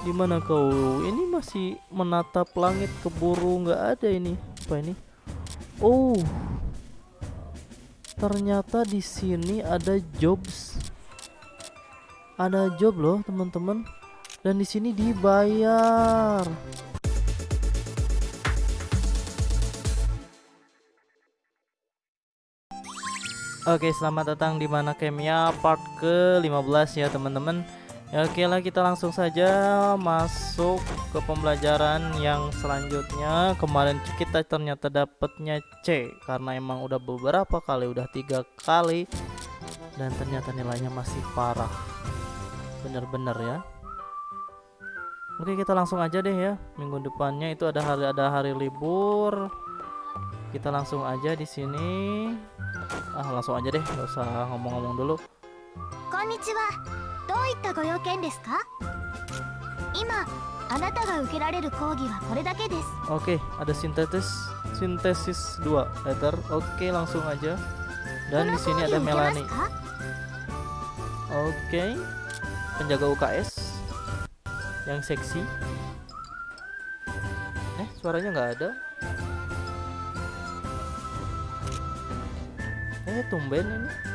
Di mana kau? Ini masih menatap langit keburu nggak ada ini. Apa ini? Oh. Ternyata di sini ada jobs. Ada job loh, teman-teman. Dan di sini dibayar. Oke, selamat datang di mana Kemia part ke-15 ya, teman-teman. Ya, oke lah kita langsung saja masuk ke pembelajaran yang selanjutnya. Kemarin kita ternyata dapetnya C Karena emang udah beberapa kali, udah tiga kali Dan ternyata nilainya masih parah. Bener-bener ya. Oke kita langsung aja deh ya. Minggu depannya itu ada hari ada hari libur. Kita langsung aja di sini. Ah langsung aja deh, nggak usah ngomong-ngomong dulu. どういったご用件ですか今あなたが受けられる講義はこれだけです Oke, ada sintesis sintesis 2 letter. Oke, langsung aja. こ Dan の di 講 sini 義 ada 受けます Melanie. か Oke. Penjaga UKS yang seksi. Eh, suaranya nggak ada. Eh, tumben ini.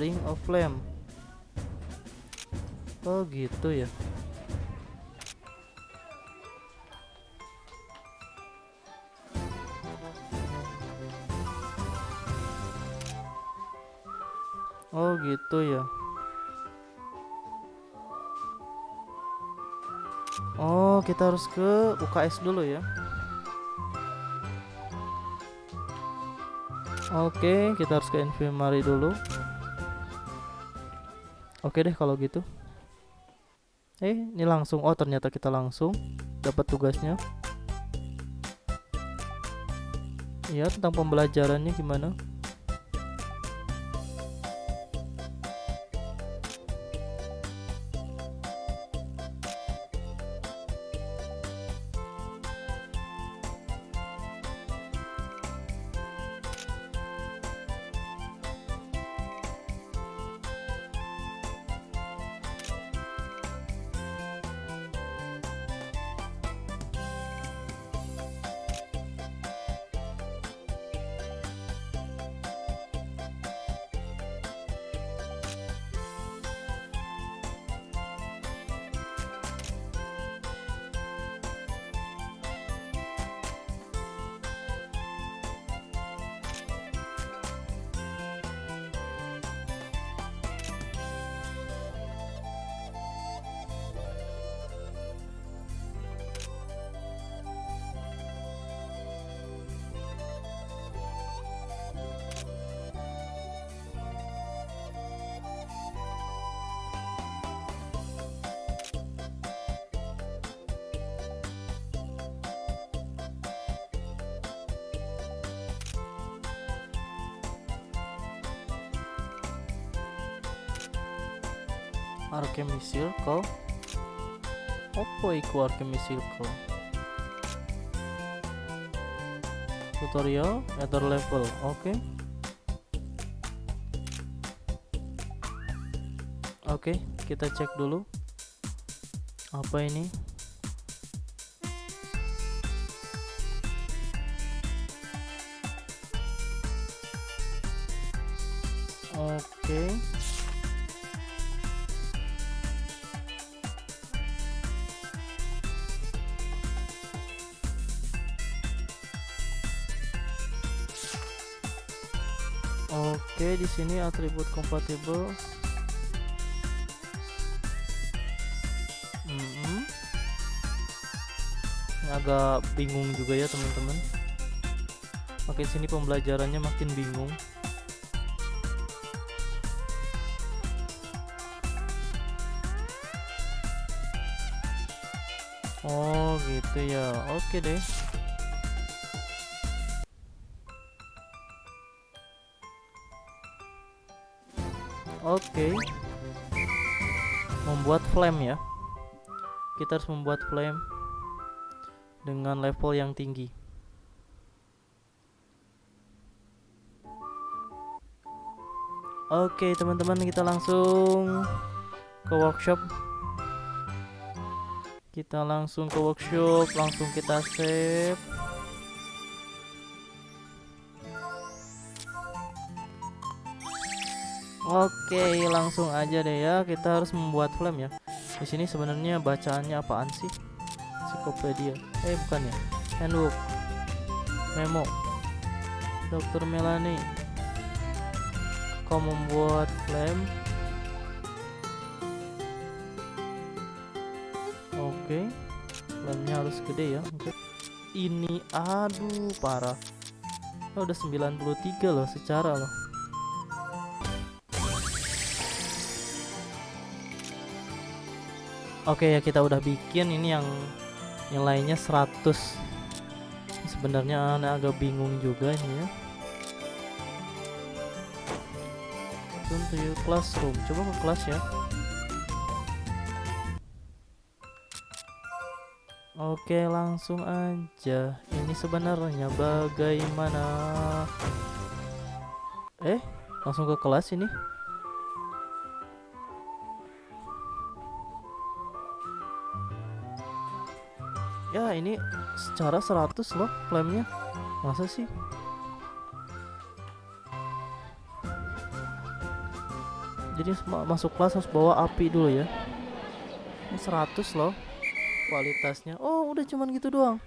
Bring of Flame. Oh, gitu ya. Oh gitu ya. Oh kita harus ke UKS dulu ya. Oke kita harus ke infirmary dulu. Oke deh kalau gitu. Eh ini langsung. Oh ternyata kita langsung dapat tugasnya. Ya tentang pembelajarannya gimana? Alchemy Circle Apa iku Alchemy Circle? Tutorial Ether level Oke Oke kita cek dulu Apa ini sini atribut kompatibel. Mm-mm. Ini agak bingung juga ya teman-teman. Makin sini pembelajarannya makin bingung. Oh gitu ya. Oke deh. Oke. Membuat flame ya. Kita harus membuat flame dengan level yang tinggi. Oke teman-teman kita langsung ke workshop Kita langsung ke workshop Langsung kita save Oke langsung aja deh ya Kita harus membuat flame ya di sini sebenarnya bacaannya apaan sih? Ensiklopedia. Eh bukan ya. Handbook. Memo. Dokter Melani. Kau membuat flame. Oke. Flame-nya harus gede ya. Oke. Ini aduh parah. Oh, udah 93 loh secara loh. Oke ya kita udah bikin. Ini yang yang lainnya 100 sebenarnya aneh agak bingung juga ini ya. Turn to classroom. Coba ke kelas ya. Oke langsung aja. Ini sebenarnya bagaimana? Eh langsung ke kelas ini ya ini secara 100 loh flamenya. Masa sih? Jadi ma- masuk kelas harus bawa api dulu ya. Ini 100 loh kualitasnya. Oh udah cuman gitu doang.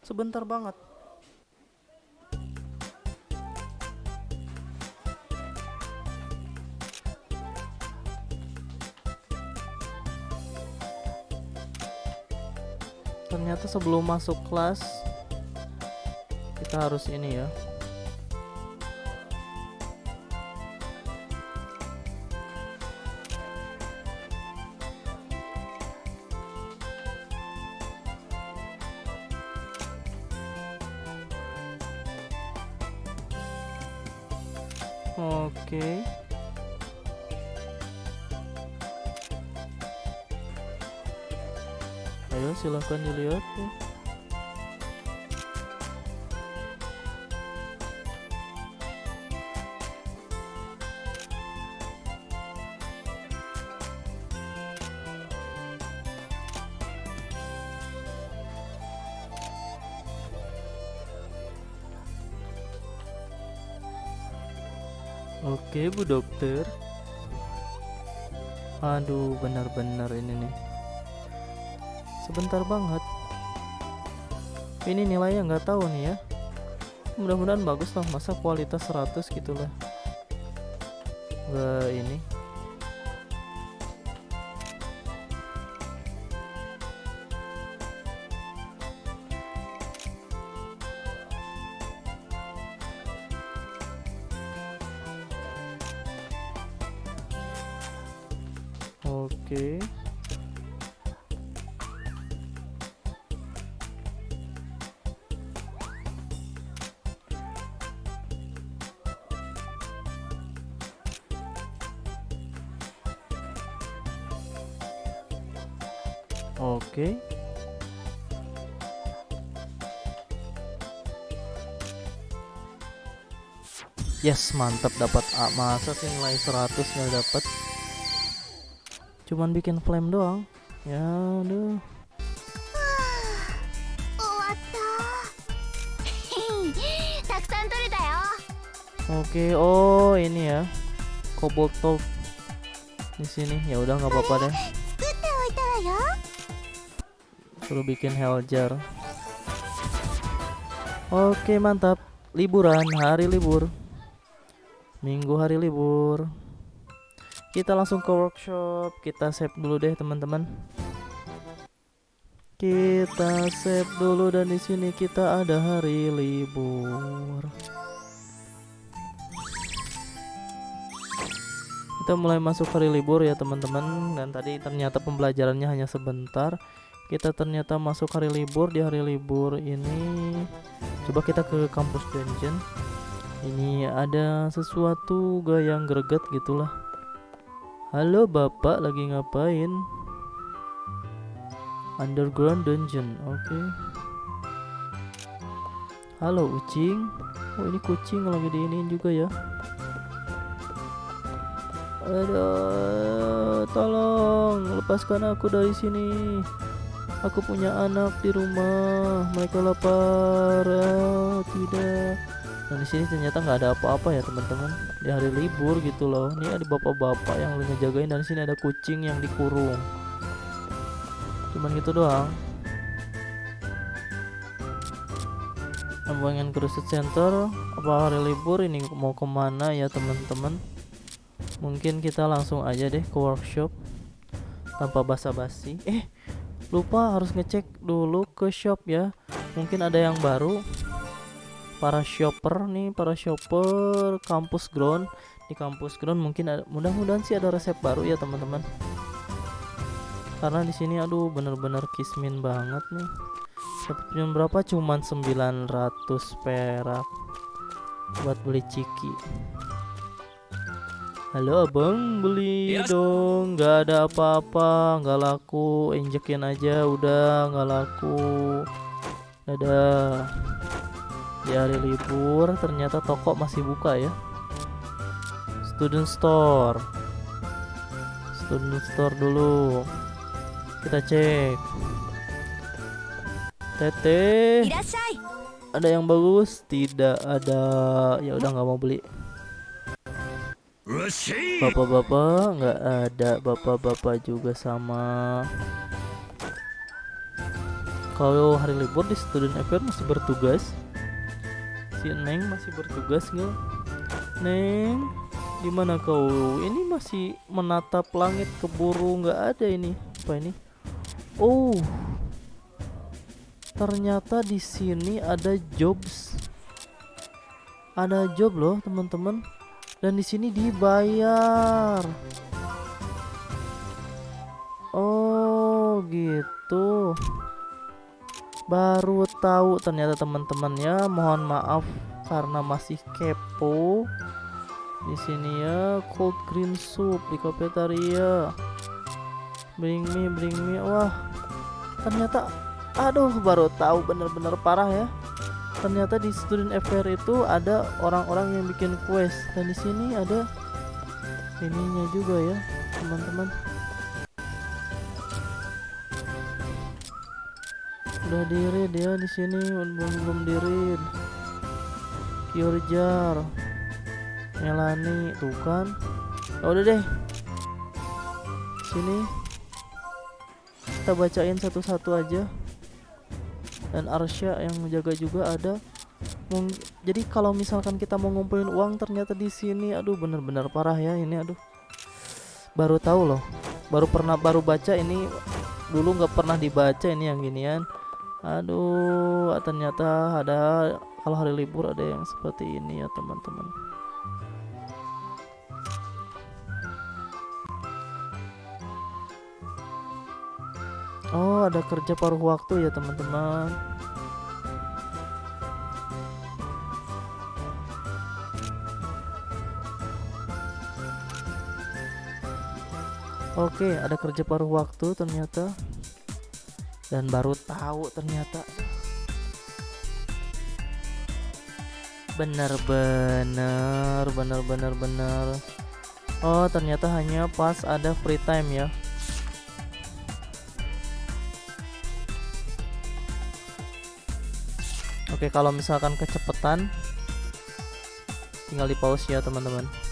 Sebentar banget sebelum masuk kelas kita harus ini ya Oke. Ayo silahkan dilihat ya. Oke bu dokter Aduh benar-benar ini nih Sebentar banget. Ini nilainya nggak tahu nih ya. Mudah-mudahan bagus lah Masa kualitas 100 gitu lah. Nggak ini yes mantap dapat A masa sih nilai 100 nggak dapat cuman bikin flame doang ya aduh Oke, okay, oh ini ya. Cobalt top di sini. Ya udah nggak apa-apa deh. Perlu bikin heljar. Oke, okay, mantap. Liburan, hari libur. Minggu hari libur. Kita langsung ke workshop. Kita save dulu deh, teman-teman. Kita save dulu dan di sini kita ada hari libur. Kita mulai masuk hari libur ya, teman-teman. Dan tadi ternyata pembelajarannya hanya sebentar kita ternyata masuk hari libur di hari libur ini coba kita ke kampus dungeon ini ada sesuatu gak yang greget gitulah halo bapak lagi ngapain underground dungeon oke halo kucing oh ini kucing lagi diinin juga ya Aduh, tolong lepaskan aku dari sini. Aku punya anak di rumah. Mereka lapar. Ah, tidak. Dan di sini ternyata nggak ada apa-apa ya teman-teman. Di hari libur gitu loh. Ini ada bapak-bapak yang lagi ngejagain dan di sini ada kucing yang dikurung. Cuman gitu doang. Ambangan Cruise Center apa hari libur ini mau ke mana ya teman-teman mungkin kita langsung aja deh ke workshop tanpa basa-basi eh lupa harus ngecek dulu ke shop ya mungkin ada yang baru para shopper nih para shopper kampus ground. Di kampus ground mungkin ada mudah-mudahan sih ada resep baru ya teman-teman. Karena di sini aduh bener-bener kismin banget nih. Dapat premium berapa? Cuman 900 perak buat beli ciki. Halo abang beli Yes. dong. Nggak ada apa-apa nggak laku. Injekin aja udah nggak laku. Dadah di hari libur ternyata toko masih buka ya. Student store. Student store dulu. Kita cek. Tete, ada yang bagus? Tidak ada. Ya udah nggak mau beli. Bapak-bapak nggak ada. Bapak-bapak juga sama. Kalau hari libur di student Event masih bertugas. Si Neng masih bertugas nggak? Neng, di mana kau? Ini masih menatap langit keburu nggak ada ini. Apa ini? Oh, ternyata di sini ada jobs ada job loh teman-teman dan di sini dibayar oh gitu baru tahu ternyata teman-teman ya mohon maaf karena masih kepo di sini ya cold green soup di cafeteria bring me bring me wah ternyata Aduh, baru tahu bener-bener parah ya. Ternyata di student affair itu ada orang-orang yang bikin quest dan di sini ada ininya juga ya, teman-teman. Udah diri dia di sini belum belum diri. Kyurjar, Melani, tuh kan. Ya udah deh. Sini. Kita bacain satu-satu aja. Dan Arsya yang menjaga juga ada. Jadi kalau misalkan kita mau ngumpulin uang ternyata di sini aduh bener-bener parah ya ini aduh. Baru tahu loh. Baru pernah baru baca ini. Dulu nggak pernah dibaca ini yang ginian aduh ternyata ada kalau hari libur ada yang seperti ini ya teman-teman Oh, ada kerja paruh waktu ya, teman-teman. Oke, ada kerja paruh waktu ternyata. Dan baru tahu ternyata. Benar-benar, benar-benar benar. Oh, ternyata hanya pas ada free time ya. Oke, kalau misalkan kecepatan tinggal di pause ya, teman-teman.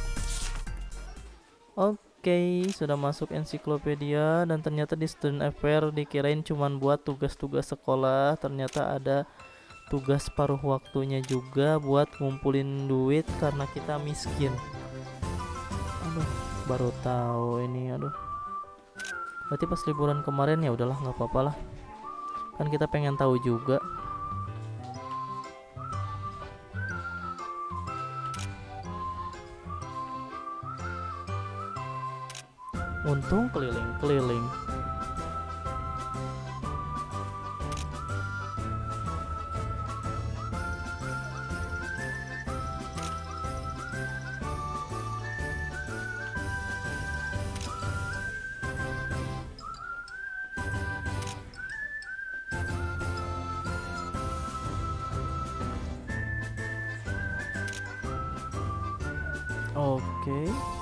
Oke, sudah masuk ensiklopedia dan ternyata di student affair dikirain cuman buat tugas-tugas sekolah, ternyata ada tugas paruh waktunya juga buat ngumpulin duit karena kita miskin. Aduh, baru tahu ini, aduh. Berarti pas liburan kemarin ya udahlah nggak apa-apa lah. Kan kita pengen tahu juga. Untung keliling-keliling. Oke.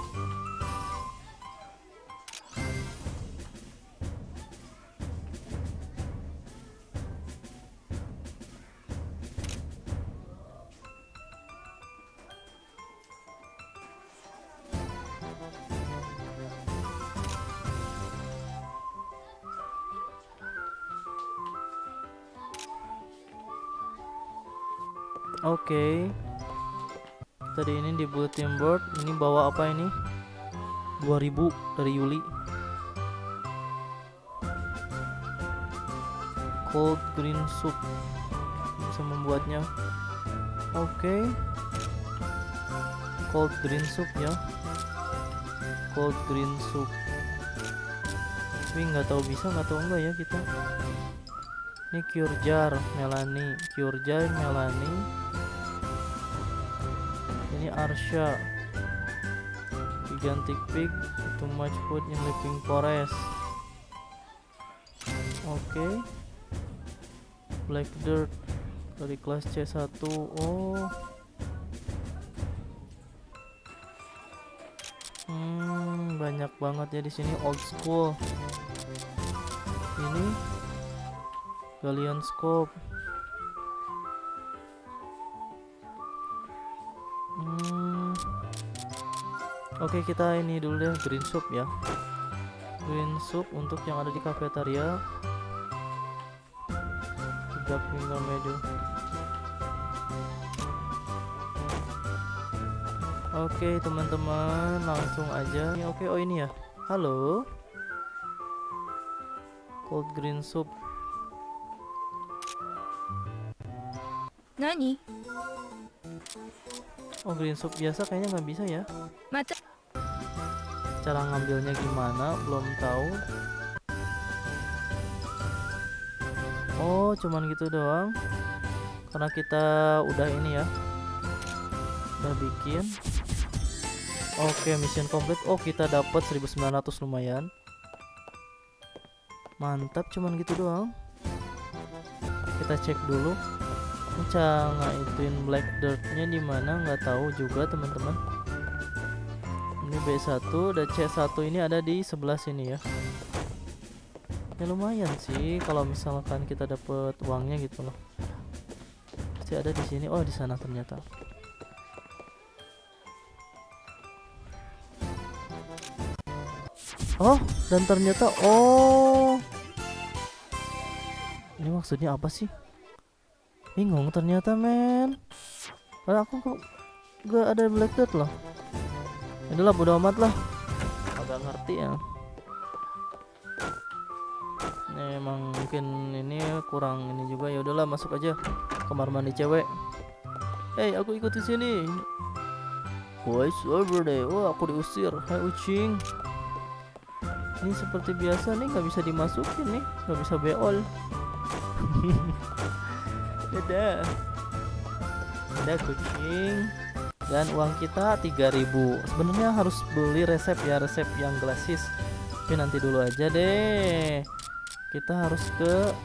Oke. Tadi ini di bulletin board ini bawa apa ini? 2000 dari Yuli. Cold green soup. Bisa membuatnya. Oke. Cold green soup ya. Cold green soup. Tapi nggak tahu bisa nggak tahu enggak ya kita. Ini cure jar Melanie, cure jar Melanie. Ini Arsha. Gigantic pig, too much food in living forest. Oke. Black dirt dari kelas C1. Oh. Hmm, banyak banget ya di sini old school. Ini Galleon scope. Oke kita ini dulu deh green soup ya. Green soup untuk yang ada di kafetaria Sedap hingga medio Oke teman-teman langsung aja. Ini, Oke oh ini ya. Halo. Cold green soup. Nani? Oh green soup biasa kayaknya nggak bisa ya. Mata Cara ngambilnya gimana? Belum tahu. Oh, cuman gitu doang. Karena kita udah ini ya. Udah bikin. Oke, mission complete. Oh, kita dapat 1900 lumayan. Mantap, cuman gitu doang. Kita cek dulu. Cara ngaitin black dirtnya di mana nggak tahu juga teman-teman. Ini B1 dan C1 ini ada di sebelah sini ya. Ya lumayan sih kalau misalkan kita dapat uangnya gitu loh. Pasti ada di sini. Oh, di sana ternyata. Oh, dan ternyata oh. Ini maksudnya apa sih? Bingung ternyata, men. Aku kok gak ada black dot loh. Itulah bodo amat lah. Agak ngerti ya. Ini emang mungkin ini kurang ini juga ya udahlah masuk aja kamar mandi cewek. Hei, aku ikut di sini. Boys over deh. Wah, aku diusir. Hai ucing. Ini seperti biasa nih nggak bisa dimasukin nih, nggak bisa beol. Dadah. Dadah kucing dan uang kita 3000 sebenarnya harus beli resep ya resep yang glasis tapi nanti dulu aja deh. Kita harus ke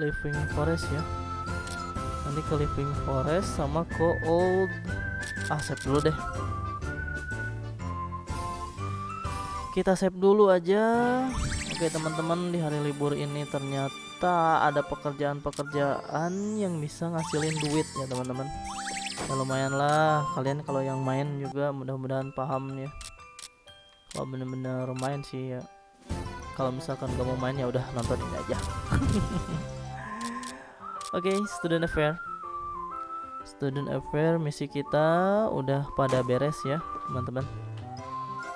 living forest ya. Nanti ke living forest sama ke old ah dulu deh. Kita save dulu aja. Oke teman-teman di hari libur ini ternyata ada pekerjaan-pekerjaan yang bisa ngasilin duit ya teman-teman ya lumayan lah. Kalian kalau yang main juga mudah-mudahan paham ya. Kalau bener-bener main sih ya. Kalau misalkan gak mau main ya udah nonton ini aja. Oke student affair. Student affair misi kita udah pada beres ya teman-teman.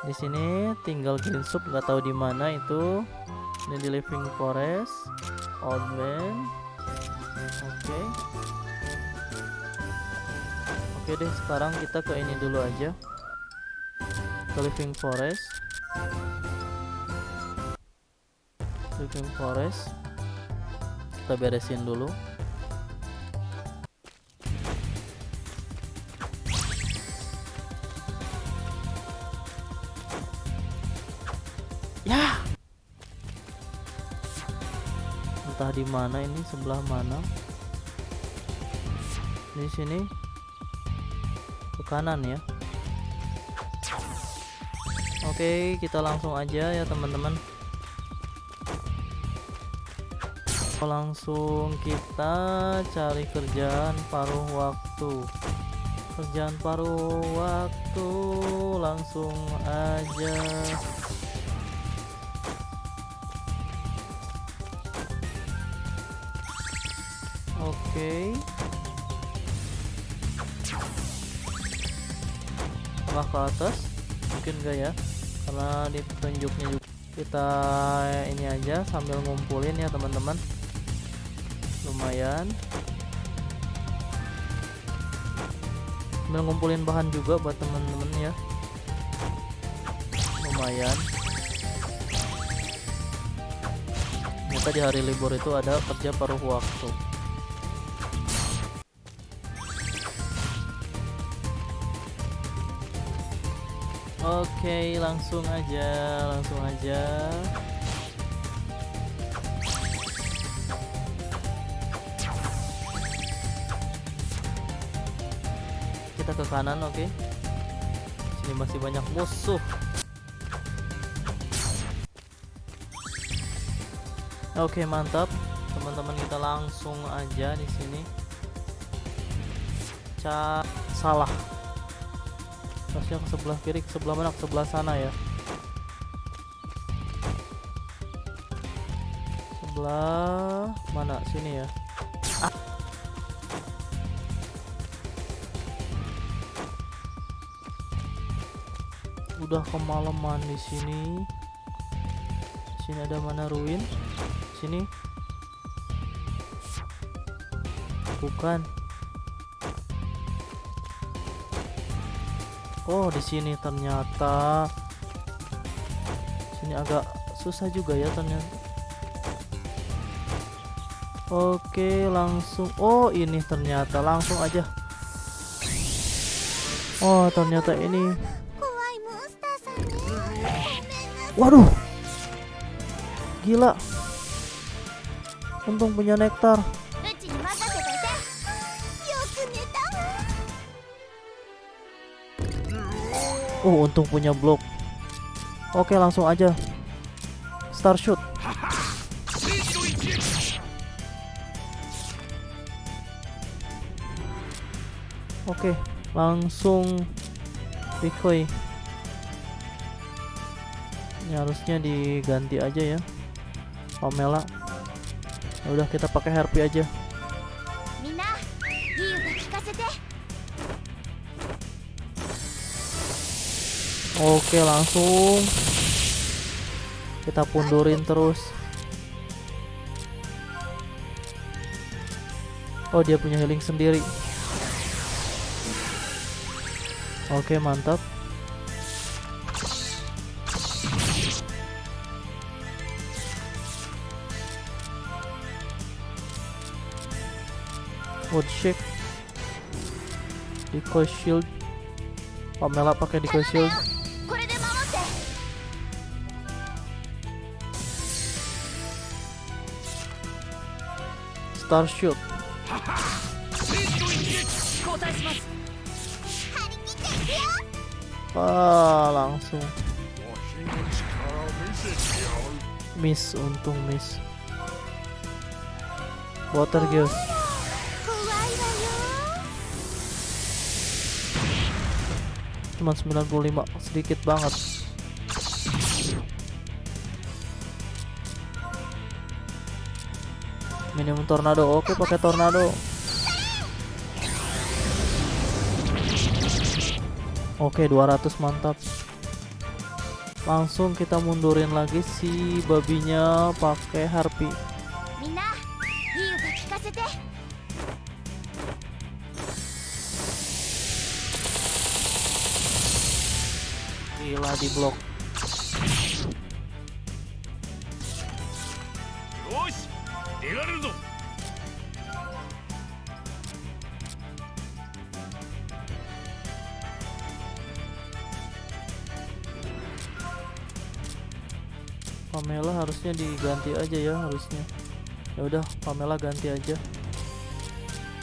Di sini tinggal green soup nggak tahu di mana itu. Ini di living forest old man oke Oke deh, sekarang kita ke ini dulu aja. Ke Living Forest. Living Forest. Kita beresin dulu. Ya. Entah di mana ini, sebelah mana. Di sini kanan ya. Oke kita langsung aja ya teman-teman. Langsung kita cari kerjaan paruh waktu. Kerjaan paruh waktu langsung aja. Oke tengah ke atas. Mungkin enggak ya karena di petunjuknya juga. Kita ini aja sambil ngumpulin ya teman-teman. Lumayan. Sambil ngumpulin bahan juga buat teman-teman ya. Lumayan. Ternyata di hari libur itu ada kerja paruh waktu Oke, langsung aja, langsung aja. Kita ke kanan, oke. Sini masih banyak musuh. Oke, mantap. Teman-teman kita langsung aja di sini. Ca salah ke sebelah kiri sebelah mana? Sebelah sana ya. Sebelah mana? Sini ya. Ah. udah kemalaman di sini. Sini ada mana? Ruin. Sini. Bukan Oh, di sini ternyata. Sini agak susah juga ya ternyata. Oke, langsung. Oh, ini ternyata langsung aja. Oh, ternyata ini. Waduh. Gila. Untung punya nektar. Oh, untung punya blok. Oke, langsung aja. Star shoot. Oke, langsung decoy. Ini harusnya diganti aja ya. Pamela. Ya udah kita pakai harpy aja. Oke langsung. Kita pundurin terus. Oh dia punya healing sendiri. Oke mantap. Wood shake Decoy shield. Pamela pakai decoy shield Star Shoot. Ah, langsung. Miss, untung miss. Water Gears. Cuma 95, sedikit banget. Minimum tornado oke pakai tornado. Oke 200 mantap. Langsung kita mundurin lagi si babinya pakai harpy. Gila di blok Pamela harusnya diganti aja ya harusnya. Ya udah Pamela ganti aja.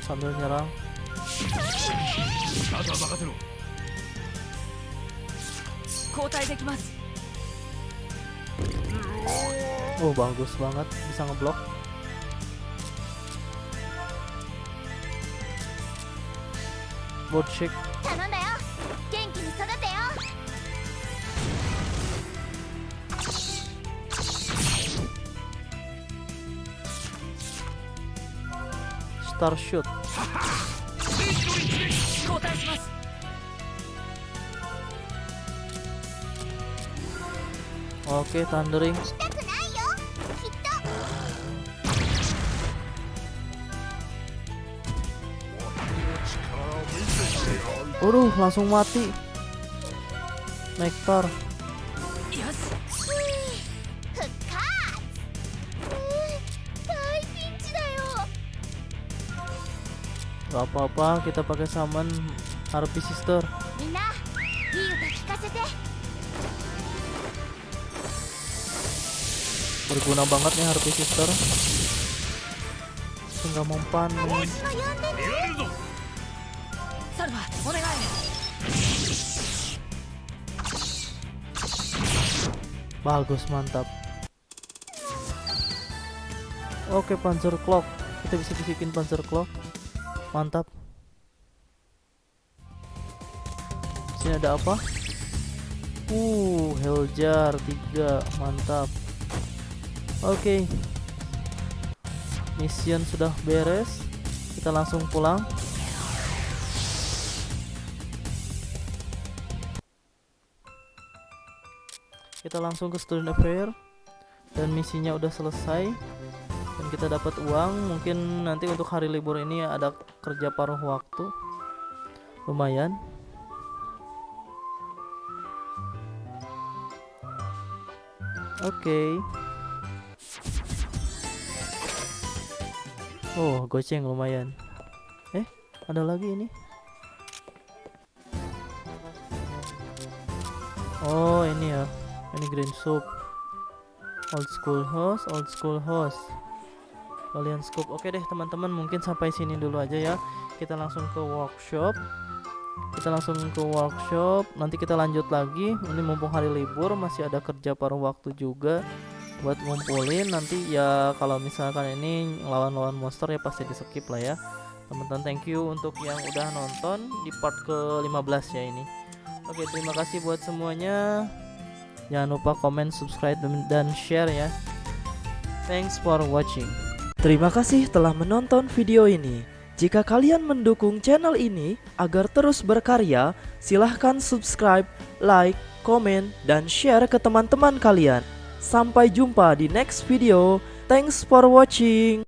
Sambil nyerang. Oh bagus banget. Bisa ngeblok. Board shake Star Shoot. Oke, Thundering. Uruh, langsung mati. Nektar Gak apa-apa, kita pakai summon harpy sister. Berguna banget nih harpy sister. Tinggal mempan. Bagus, mantap. Oke, Panzer Clock. Kita bisa bisikin Panzer Clock. Mantap. Sini ada apa? Uh, Heljar 3. Mantap. Oke. Mission sudah beres. Kita langsung pulang. kita langsung ke student affair dan misinya udah selesai dan kita dapat uang mungkin nanti untuk hari libur ini ada kerja paruh waktu. Lumayan. Oke. Oh goceng lumayan. Eh ada lagi ini? Oh ini ya. Ini green soup. Old school host old school host kalian scoop. Oke deh teman-teman mungkin sampai sini dulu aja ya. Kita langsung ke workshop. Kita langsung ke workshop. Nanti kita lanjut lagi. Ini mumpung hari libur masih ada kerja paruh waktu juga buat ngumpulin. Nanti ya kalau misalkan ini lawan-lawan monster ya pasti di skip lah ya. Teman-teman thank you untuk yang udah nonton di part ke 15 ya ini. Oke terima kasih buat semuanya. Jangan lupa komen, subscribe, dan share ya. Thanks for watching. Terima kasih telah menonton video ini. Jika kalian mendukung channel ini agar terus berkarya, silahkan subscribe, like, komen, dan share ke teman-teman kalian. Sampai jumpa di next video. Thanks for watching.